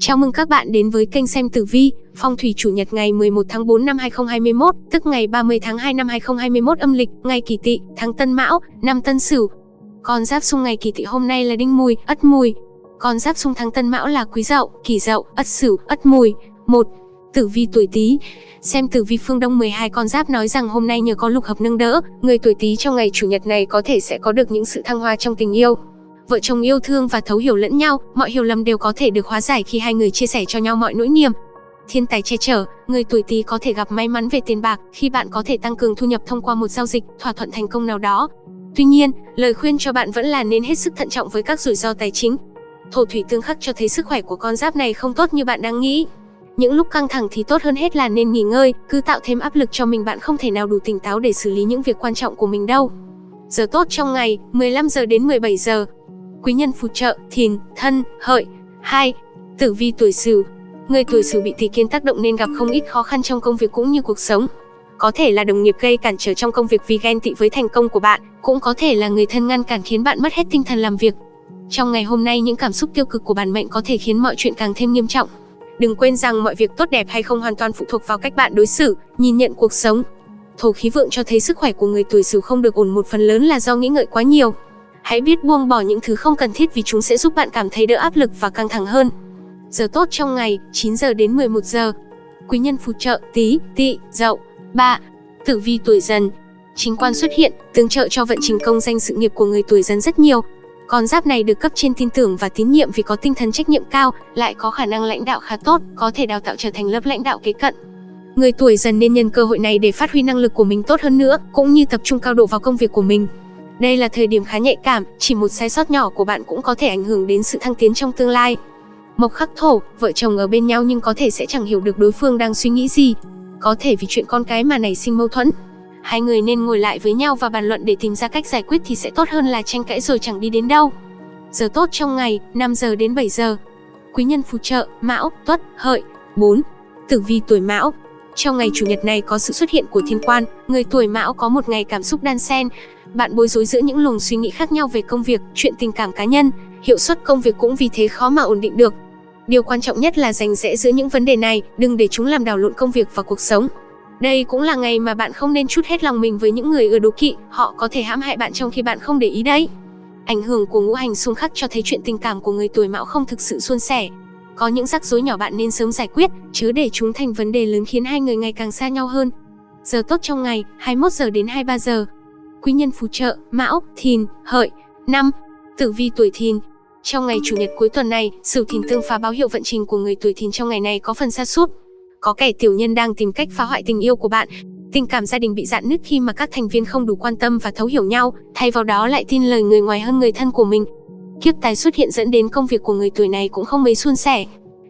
Chào mừng các bạn đến với kênh xem tử vi, phong thủy chủ nhật ngày 11 tháng 4 năm 2021, tức ngày 30 tháng 2 năm 2021 âm lịch, ngày Kỷ Tỵ, tháng Tân Mão, năm Tân Sửu. Con giáp xung ngày Kỷ Tỵ hôm nay là Đinh Mùi, Ất Mùi. Con giáp xung tháng Tân Mão là Quý Dậu, Kỷ Dậu, Ất Sửu, Ất Mùi. 1. Tử vi tuổi Tý. Xem tử vi phương Đông 12 con giáp nói rằng hôm nay nhờ có lục hợp nâng đỡ, người tuổi Tý trong ngày chủ nhật này có thể sẽ có được những sự thăng hoa trong tình yêu vợ chồng yêu thương và thấu hiểu lẫn nhau, mọi hiểu lầm đều có thể được hóa giải khi hai người chia sẻ cho nhau mọi nỗi niềm. Thiên tài che chở, người tuổi Tý có thể gặp may mắn về tiền bạc khi bạn có thể tăng cường thu nhập thông qua một giao dịch, thỏa thuận thành công nào đó. Tuy nhiên, lời khuyên cho bạn vẫn là nên hết sức thận trọng với các rủi ro tài chính. Thổ thủy tương khắc cho thấy sức khỏe của con giáp này không tốt như bạn đang nghĩ. Những lúc căng thẳng thì tốt hơn hết là nên nghỉ ngơi, cứ tạo thêm áp lực cho mình bạn không thể nào đủ tỉnh táo để xử lý những việc quan trọng của mình đâu. Giờ tốt trong ngày, 15 giờ đến 17 giờ, quý nhân phù trợ, thìn, thân, hợi. 2. Tử vi tuổi Sửu. Người tuổi Sửu bị tỷ kiến tác động nên gặp không ít khó khăn trong công việc cũng như cuộc sống. Có thể là đồng nghiệp gây cản trở trong công việc vì ghen tị với thành công của bạn, cũng có thể là người thân ngăn cản khiến bạn mất hết tinh thần làm việc. Trong ngày hôm nay những cảm xúc tiêu cực của bản mệnh có thể khiến mọi chuyện càng thêm nghiêm trọng. Đừng quên rằng mọi việc tốt đẹp hay không hoàn toàn phụ thuộc vào cách bạn đối xử, nhìn nhận cuộc sống. Thổ khí vượng cho thấy sức khỏe của người tuổi Sửu không được ổn một phần lớn là do nghĩ ngợi quá nhiều. Hãy biết buông bỏ những thứ không cần thiết vì chúng sẽ giúp bạn cảm thấy đỡ áp lực và căng thẳng hơn. Giờ tốt trong ngày, 9 giờ đến 11 giờ. Quý nhân phù trợ, tí, tỵ, dậu. 3. Tử vi tuổi dần. Chính quan xuất hiện, tương trợ cho vận trình công danh sự nghiệp của người tuổi dần rất nhiều. Con giáp này được cấp trên tin tưởng và tín nhiệm vì có tinh thần trách nhiệm cao, lại có khả năng lãnh đạo khá tốt, có thể đào tạo trở thành lớp lãnh đạo kế cận. Người tuổi dần nên nhân cơ hội này để phát huy năng lực của mình tốt hơn nữa, cũng như tập trung cao độ vào công việc của mình. Đây là thời điểm khá nhạy cảm, chỉ một sai sót nhỏ của bạn cũng có thể ảnh hưởng đến sự thăng tiến trong tương lai. Mộc khắc thổ, vợ chồng ở bên nhau nhưng có thể sẽ chẳng hiểu được đối phương đang suy nghĩ gì. Có thể vì chuyện con cái mà nảy sinh mâu thuẫn. Hai người nên ngồi lại với nhau và bàn luận để tìm ra cách giải quyết thì sẽ tốt hơn là tranh cãi rồi chẳng đi đến đâu. Giờ tốt trong ngày, 5 giờ đến 7 giờ. Quý nhân phù trợ, Mão, Tuất, Hợi. 4. Tử vi tuổi Mão, trong ngày chủ nhật này có sự xuất hiện của thiên quan, người tuổi Mão có một ngày cảm xúc đan xen. Bạn bối rối giữa những luồng suy nghĩ khác nhau về công việc, chuyện tình cảm cá nhân, hiệu suất công việc cũng vì thế khó mà ổn định được. Điều quan trọng nhất là dành rẽ giữa những vấn đề này, đừng để chúng làm đảo lộn công việc và cuộc sống. Đây cũng là ngày mà bạn không nên chút hết lòng mình với những người ưa đố kỵ, họ có thể hãm hại bạn trong khi bạn không để ý đấy. Ảnh hưởng của ngũ hành xung khắc cho thấy chuyện tình cảm của người tuổi Mão không thực sự suôn sẻ, có những rắc rối nhỏ bạn nên sớm giải quyết, chứ để chúng thành vấn đề lớn khiến hai người ngày càng xa nhau hơn. Giờ tốt trong ngày, 21 giờ đến 23 giờ. Quý nhân phù trợ, Mão, Thìn, Hợi. năm Tử vi tuổi Thìn. Trong ngày chủ nhật cuối tuần này, Sửu Thìn tương phá báo hiệu vận trình của người tuổi Thìn trong ngày này có phần xa sút. Có kẻ tiểu nhân đang tìm cách phá hoại tình yêu của bạn. Tình cảm gia đình bị dạn nứt khi mà các thành viên không đủ quan tâm và thấu hiểu nhau, thay vào đó lại tin lời người ngoài hơn người thân của mình. Kiếp tài xuất hiện dẫn đến công việc của người tuổi này cũng không mấy suôn sẻ.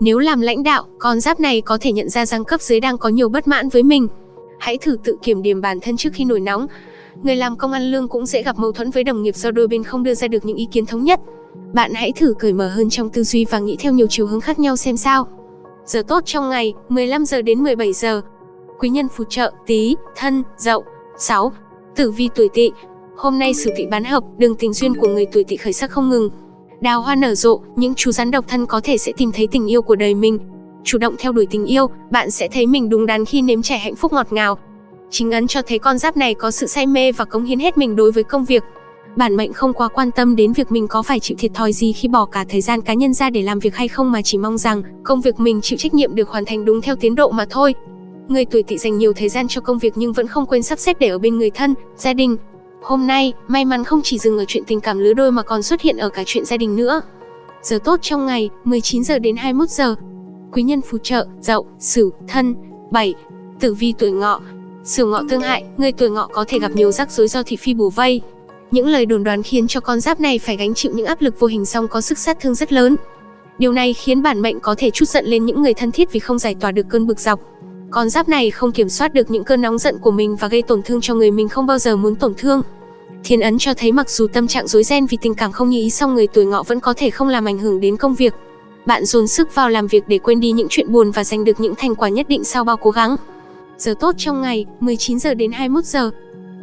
Nếu làm lãnh đạo, con giáp này có thể nhận ra rằng cấp dưới đang có nhiều bất mãn với mình. Hãy thử tự kiểm điểm bản thân trước khi nổi nóng. Người làm công ăn lương cũng dễ gặp mâu thuẫn với đồng nghiệp do đôi bên không đưa ra được những ý kiến thống nhất. Bạn hãy thử cởi mở hơn trong tư duy và nghĩ theo nhiều chiều hướng khác nhau xem sao. Giờ tốt trong ngày, 15 giờ đến 17 giờ. Quý nhân phù trợ, tí, thân, dậu. 6. Tử vi tuổi tỵ, Hôm nay sử vị bán hợp, đường tình duyên của người tuổi tỵ khởi sắc không ngừng. Đào hoa nở rộ, những chú rắn độc thân có thể sẽ tìm thấy tình yêu của đời mình. Chủ động theo đuổi tình yêu, bạn sẽ thấy mình đúng đắn khi nếm trải hạnh phúc ngọt ngào. Chính ấn cho thấy con giáp này có sự say mê và cống hiến hết mình đối với công việc. Bản mệnh không quá quan tâm đến việc mình có phải chịu thiệt thòi gì khi bỏ cả thời gian cá nhân ra để làm việc hay không mà chỉ mong rằng công việc mình chịu trách nhiệm được hoàn thành đúng theo tiến độ mà thôi. Người tuổi tỵ dành nhiều thời gian cho công việc nhưng vẫn không quên sắp xếp để ở bên người thân, gia đình, Hôm nay, may mắn không chỉ dừng ở chuyện tình cảm lứa đôi mà còn xuất hiện ở cả chuyện gia đình nữa. Giờ tốt trong ngày, 19 giờ đến 21 giờ. Quý nhân phù trợ, Dậu, Sửu, Thân. 7. Tử vi tuổi Ngọ. Sửu Ngọ tương hại, người tuổi Ngọ có thể gặp nhiều rắc rối do thị phi bù vây. Những lời đồn đoán khiến cho con giáp này phải gánh chịu những áp lực vô hình song có sức sát thương rất lớn. Điều này khiến bản mệnh có thể chút giận lên những người thân thiết vì không giải tỏa được cơn bực dọc. Con giáp này không kiểm soát được những cơn nóng giận của mình và gây tổn thương cho người mình không bao giờ muốn tổn thương. Thiên ấn cho thấy mặc dù tâm trạng rối ren vì tình cảm không như ý song người tuổi ngọ vẫn có thể không làm ảnh hưởng đến công việc. Bạn dồn sức vào làm việc để quên đi những chuyện buồn và giành được những thành quả nhất định sau bao cố gắng. Giờ tốt trong ngày, 19 giờ đến 21 giờ.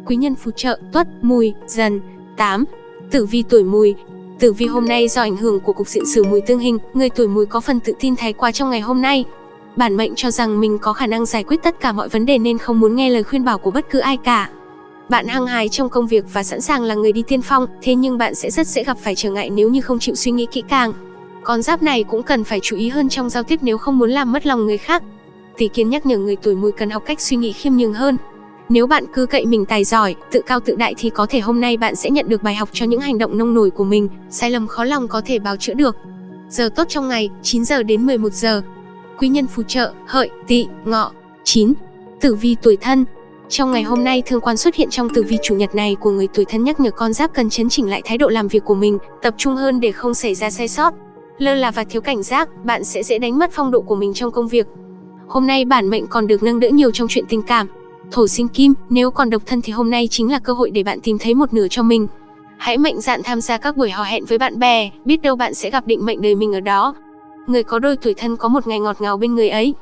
Quý nhân phù trợ, tuất, mùi, dần. 8. Tử vi tuổi mùi. Tử vi hôm nay do ảnh hưởng của cục diện sử mùi tương hình, người tuổi mùi có phần tự tin thái quá trong ngày hôm nay. Bản mệnh cho rằng mình có khả năng giải quyết tất cả mọi vấn đề nên không muốn nghe lời khuyên bảo của bất cứ ai cả. Bạn hăng hái trong công việc và sẵn sàng là người đi tiên phong, thế nhưng bạn sẽ rất dễ gặp phải trở ngại nếu như không chịu suy nghĩ kỹ càng. Con giáp này cũng cần phải chú ý hơn trong giao tiếp nếu không muốn làm mất lòng người khác. Tỷ kiến nhắc nhở người tuổi mùi cần học cách suy nghĩ khiêm nhường hơn. Nếu bạn cứ cậy mình tài giỏi, tự cao tự đại thì có thể hôm nay bạn sẽ nhận được bài học cho những hành động nông nổi của mình, sai lầm khó lòng có thể bào chữa được. Giờ tốt trong ngày, 9 giờ đến 11 giờ. Quý nhân phù trợ, hợi, tỵ, ngọ. 9. Tử vi tuổi thân, trong ngày hôm nay, thương quan xuất hiện trong tử vi chủ nhật này của người tuổi thân nhắc nhở con giáp cần chấn chỉnh lại thái độ làm việc của mình, tập trung hơn để không xảy ra sai sót. Lơ là và thiếu cảnh giác, bạn sẽ dễ đánh mất phong độ của mình trong công việc. Hôm nay bản mệnh còn được nâng đỡ nhiều trong chuyện tình cảm. Thổ sinh kim, nếu còn độc thân thì hôm nay chính là cơ hội để bạn tìm thấy một nửa cho mình. Hãy mạnh dạn tham gia các buổi hò hẹn với bạn bè, biết đâu bạn sẽ gặp định mệnh đời mình ở đó. Người có đôi tuổi thân có một ngày ngọt ngào bên người ấy.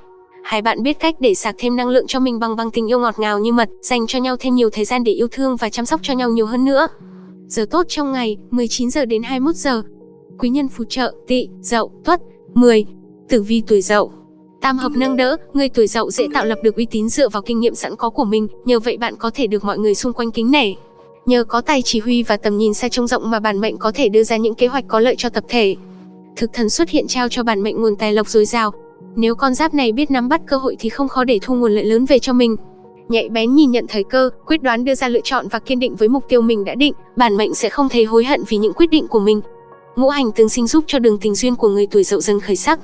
Hai bạn biết cách để sạc thêm năng lượng cho mình bằng bằng tình yêu ngọt ngào như mật, dành cho nhau thêm nhiều thời gian để yêu thương và chăm sóc cho nhau nhiều hơn nữa. Giờ tốt trong ngày, 19 giờ đến 21 giờ. Quý nhân phù trợ, tỵ, dậu, tuất. 10. Tử vi tuổi dậu. Tam hợp nâng đỡ, người tuổi dậu dễ tạo lập được uy tín dựa vào kinh nghiệm sẵn có của mình, nhờ vậy bạn có thể được mọi người xung quanh kính nể. Nhờ có tài chỉ huy và tầm nhìn xa trông rộng mà bản mệnh có thể đưa ra những kế hoạch có lợi cho tập thể. Thực thần xuất hiện trao cho bản mệnh nguồn tài lộc dồi dào, nếu con giáp này biết nắm bắt cơ hội thì không khó để thu nguồn lợi lớn về cho mình. Nhạy bén nhìn nhận thời cơ, quyết đoán đưa ra lựa chọn và kiên định với mục tiêu mình đã định, bản mệnh sẽ không thấy hối hận vì những quyết định của mình. Ngũ hành tương sinh giúp cho đường tình duyên của người tuổi dậu dần khởi sắc.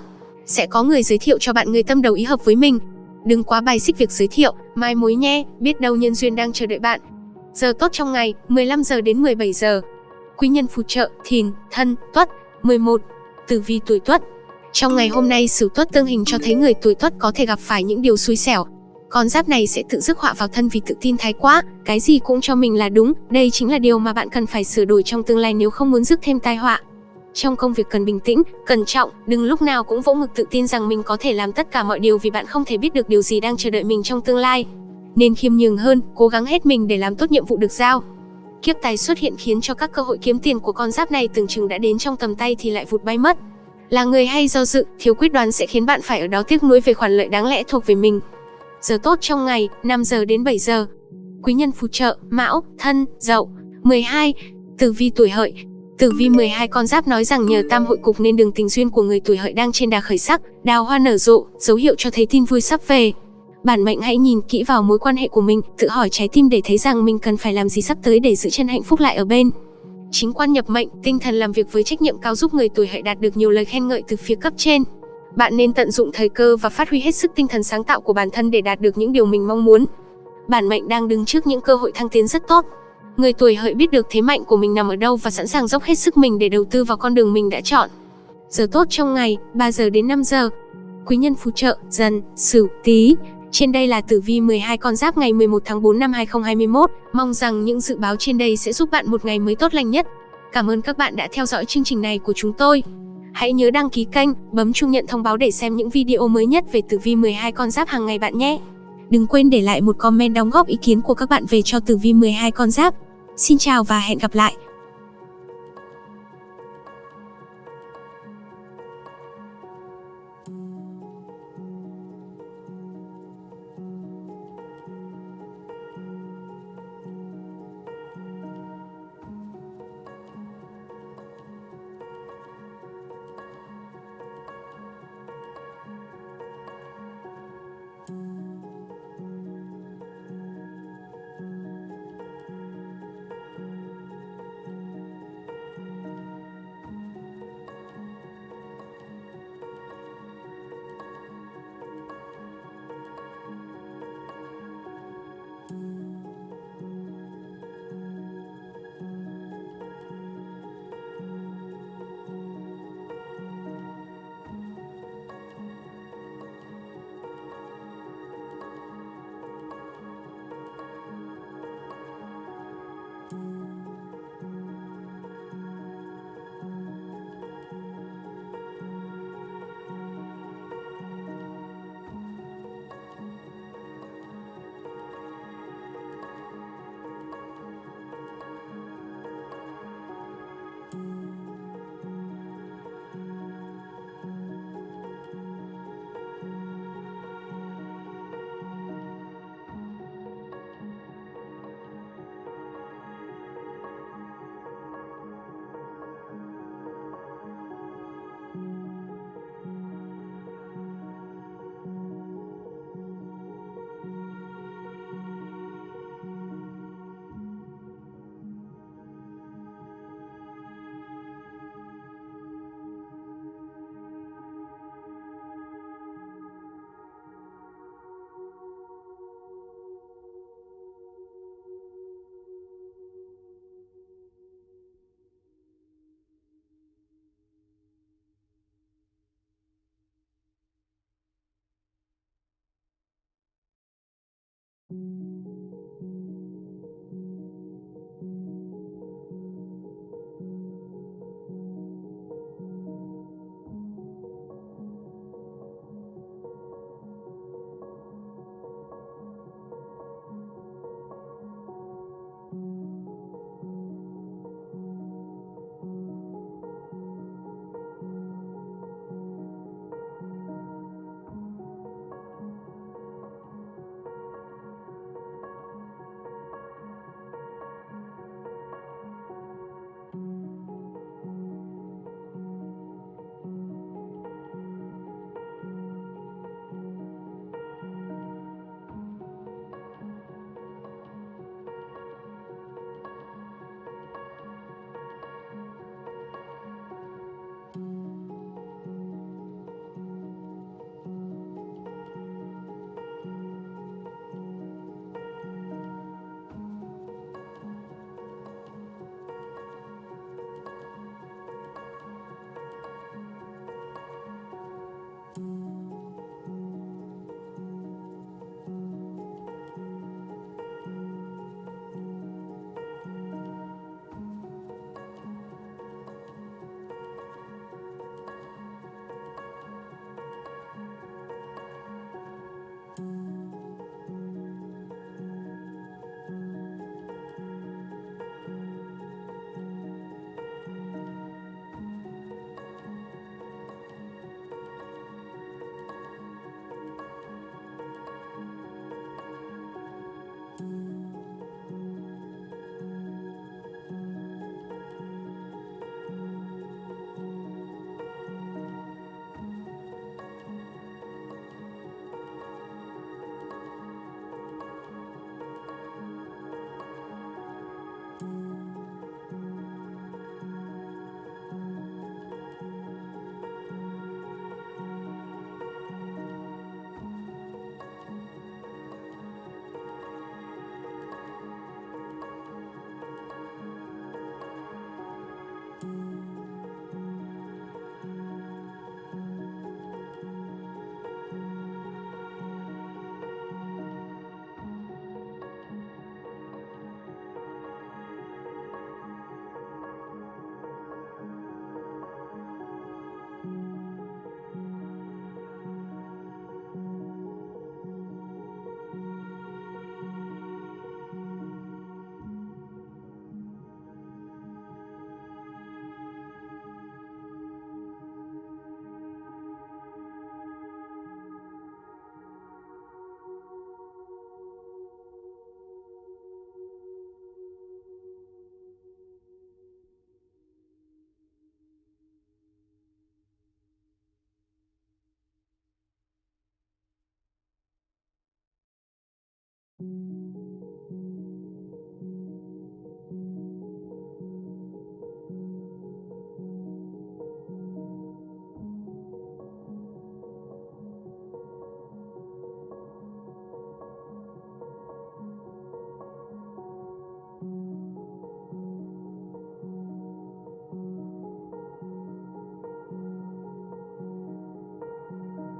Sẽ có người giới thiệu cho bạn người tâm đầu ý hợp với mình. Đừng quá bài xích việc giới thiệu, mai mối nhé, biết đâu nhân duyên đang chờ đợi bạn. Giờ tốt trong ngày, 15 giờ đến 17 giờ. Quý nhân phù trợ, thìn, thân, tuất. 11. Tử vi tuổi tuất, trong ngày hôm nay Sửu Tuất tương hình cho thấy người tuổi Tuất có thể gặp phải những điều xui xẻo. Con giáp này sẽ tự rước họa vào thân vì tự tin thái quá, cái gì cũng cho mình là đúng, đây chính là điều mà bạn cần phải sửa đổi trong tương lai nếu không muốn rước thêm tai họa. Trong công việc cần bình tĩnh, cẩn trọng, đừng lúc nào cũng vỗ ngực tự tin rằng mình có thể làm tất cả mọi điều vì bạn không thể biết được điều gì đang chờ đợi mình trong tương lai. Nên khiêm nhường hơn, cố gắng hết mình để làm tốt nhiệm vụ được giao. Kiếp tài xuất hiện khiến cho các cơ hội kiếm tiền của con giáp này tưởng chừng đã đến trong tầm tay thì lại vụt bay mất. Là người hay do dự, thiếu quyết đoán sẽ khiến bạn phải ở đó tiếc nuối về khoản lợi đáng lẽ thuộc về mình. Giờ tốt trong ngày, 5 giờ đến 7 giờ. Quý nhân phù trợ, Mão, Thân, Dậu. 12. Tử vi tuổi hợi, Tử vi 12 con giáp nói rằng nhờ tam hội cục nên đường tình duyên của người tuổi hợi đang trên đà khởi sắc, đào hoa nở rộ, dấu hiệu cho thấy tin vui sắp về. Bản mệnh hãy nhìn kỹ vào mối quan hệ của mình, tự hỏi trái tim để thấy rằng mình cần phải làm gì sắp tới để giữ chân hạnh phúc lại ở bên. Chính quan nhập mệnh, tinh thần làm việc với trách nhiệm cao giúp người tuổi hợi đạt được nhiều lời khen ngợi từ phía cấp trên. Bạn nên tận dụng thời cơ và phát huy hết sức tinh thần sáng tạo của bản thân để đạt được những điều mình mong muốn. Bản mệnh đang đứng trước những cơ hội thăng tiến rất tốt. Người tuổi hợi biết được thế mạnh của mình nằm ở đâu và sẵn sàng dốc hết sức mình để đầu tư vào con đường mình đã chọn. Giờ tốt trong ngày, 3 giờ đến 5 giờ. Quý nhân phù trợ, dần, sửu, tí. Trên đây là tử vi 12 con giáp ngày 11 tháng 4 năm 2021. Mong rằng những dự báo trên đây sẽ giúp bạn một ngày mới tốt lành nhất. Cảm ơn các bạn đã theo dõi chương trình này của chúng tôi. Hãy nhớ đăng ký kênh, bấm chuông nhận thông báo để xem những video mới nhất về tử vi 12 con giáp hàng ngày bạn nhé. Đừng quên để lại một comment đóng góp ý kiến của các bạn về cho tử vi 12 con giáp. Xin chào và hẹn gặp lại.